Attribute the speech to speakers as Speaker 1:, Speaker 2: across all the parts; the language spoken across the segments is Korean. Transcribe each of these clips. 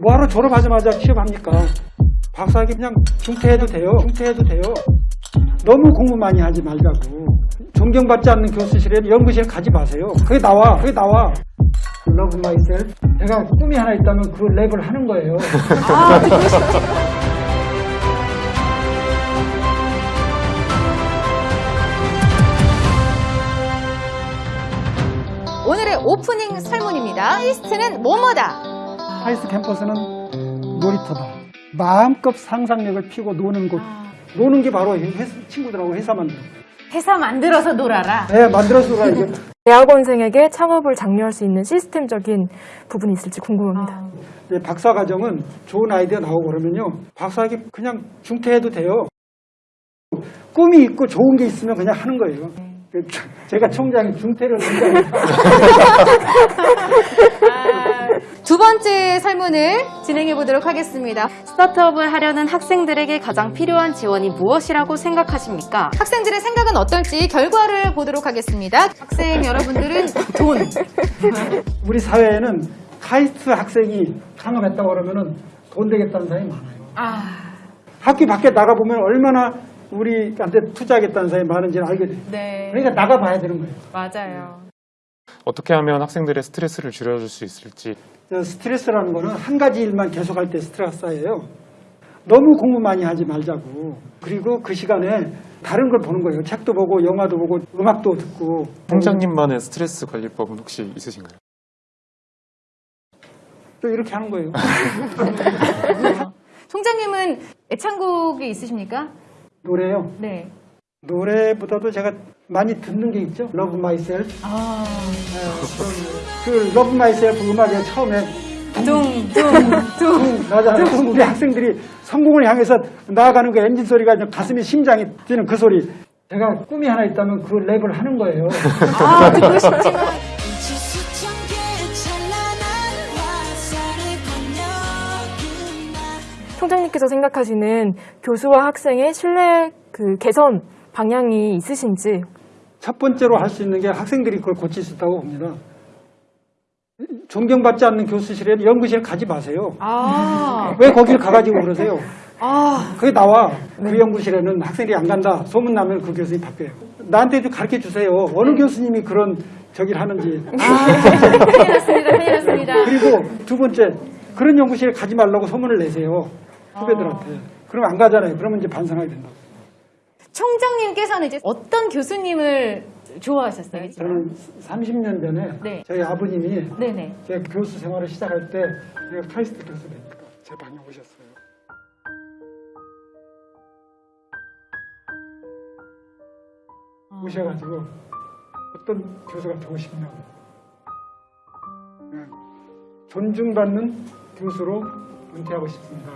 Speaker 1: 뭐하러 졸업하자마자 취업합니까? 박사학위 그냥 중퇴해도 돼요. 중퇴해도 돼요. 너무 공부 많이 하지 말자고. 존경받지 않는 교수실에 연구실 가지 마세요. 그게 나와. 그게 나와. love myself. 제가 꿈이 하나 있다면 그 랩을 하는 거예요.
Speaker 2: 아, 싶지. 오늘의 오프닝 설문입니다. 카이스트는 뭐뭐다.
Speaker 1: 카이스트 캠퍼스는 놀이터다. 마음껏 상상력을 피고 노는 곳. 노는 게 바로 회- 친구들하고 회사 거.
Speaker 2: 회사 만들어서 놀아라.
Speaker 1: 네, 만들어서가 이게
Speaker 3: 대학원생에게 창업을 장려할 수 있는 시스템적인 부분이 있을지 궁금합니다.
Speaker 1: 이제 박사 과정은 좋은 아이디어 나오고 그러면요. 박사학위 그냥 중퇴해도 돼요. 꿈이 있고 좋은 게 있으면 그냥 하는 거예요. 그 제가 총장이 중퇴를 굉장히
Speaker 2: 두 번째 설문을 진행해 보도록 하겠습니다.
Speaker 4: 스타트업을 하려는 학생들에게 가장 필요한 지원이 무엇이라고 생각하십니까?
Speaker 2: 학생들의 생각은 어떨지 결과를 보도록 하겠습니다. 학생 여러분들은 돈.
Speaker 1: 우리 사회에는 카이스트 학생이 창업했다고 그러면은 돈 되겠다는 사람이 많아요.
Speaker 2: 아,
Speaker 1: 학교 밖에 나가보면 얼마나 우리한테 투자하겠다는 사람이 많은지를 알게 돼요.
Speaker 2: 네.
Speaker 1: 그러니까 나가봐야 되는 거예요.
Speaker 2: 맞아요.
Speaker 5: 어떻게 하면 학생들의 스트레스를 줄여줄 수 있을지
Speaker 1: 저 스트레스라는 거는 한 가지 일만 계속할 때 스트레스 쌓여요. 너무 공부 많이 하지 말자고. 그리고 그 시간에 다른 걸 보는 거예요. 책도 보고 영화도 보고 음악도 듣고.
Speaker 5: 총장님만의 스트레스 관리법은 혹시 있으신가요?
Speaker 1: 또 이렇게 하는 거예요.
Speaker 2: 총장님은 애창곡이 있으십니까?
Speaker 1: 노래요.
Speaker 2: 네.
Speaker 1: 노래보다도 제가 많이 듣는 게 있죠. Love Myself.
Speaker 2: 아,
Speaker 1: 그 Love Myself 음악에 처음에
Speaker 2: 둥둥둥.
Speaker 1: 나잖아요. 우리 학생들이 성공을 향해서 나아가는 그 엔진 소리가 가슴이 심장이 뛰는 그 소리. 제가 꿈이 하나 있다면 그 랩을 하는 거예요.
Speaker 2: 아, 듣고 싶지만.
Speaker 3: 총장님께서 생각하시는 교수와 학생의 신뢰 그 개선 방향이 있으신지
Speaker 1: 첫 번째로 할 수 있는 게 학생들이 그걸 고칠 수 있다고 봅니다. 존경받지 않는 교수실에 연구실 가지 마세요.
Speaker 2: 아,
Speaker 1: 왜 거길 가가지고 그러세요?
Speaker 2: 아,
Speaker 1: 그게 나와. 그 연구실에는 학생들이 안 간다. 소문나면 그 교수님이 바뀌어요. 나한테도 가르쳐 주세요. 어느 교수님이 그런 저기를 하는지.
Speaker 2: 큰일 났습니다. 큰일 났습니다.
Speaker 1: 그리고 두 번째, 그런 연구실에 가지 말라고 소문을 내세요. 후배들한테. 그러면 안 가잖아요. 그러면 이제 반성하게 된다고.
Speaker 2: 총장님께서는 이제 어떤 교수님을 좋아하셨어요?
Speaker 1: 저는 30년 전에
Speaker 2: 네.
Speaker 1: 저희 아버님이
Speaker 2: 네네.
Speaker 1: 제가 교수 생활을 시작할 때 제가 카이스트 교수되니까 제 방에 오셨어요. 오셔가지고 어떤 교수가 되고 싶냐고. 네. 존중받는 교수로 은퇴하고 싶습니다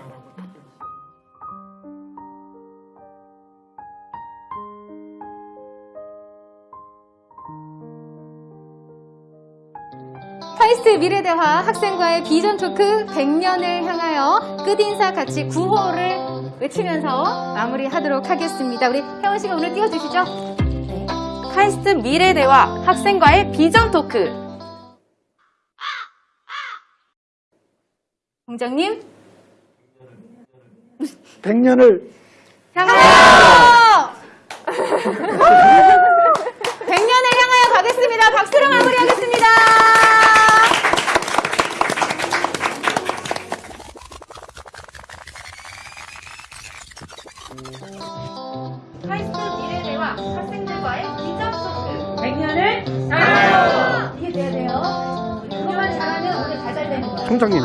Speaker 2: 카이스트 미래대화 학생과의 비전 토크 100년을 향하여 끝인사 같이 구호를 외치면서 마무리하도록 하겠습니다. 우리 혜원 씨가 오늘 띄워주시죠.
Speaker 4: 카이스트 미래대화 학생과의 비전 토크.
Speaker 2: 총장님
Speaker 1: 100년을
Speaker 2: 향하여 100년을 향하여 가겠습니다. 박수로 마무리하겠습니다.
Speaker 4: 카이스트 미래대화 학생들과의 비전 토크.
Speaker 2: 100년을 향하여 이게 돼야 돼요. 우리 그것만 잘하면 오늘 잘 살되는 거예요.
Speaker 1: 총장님이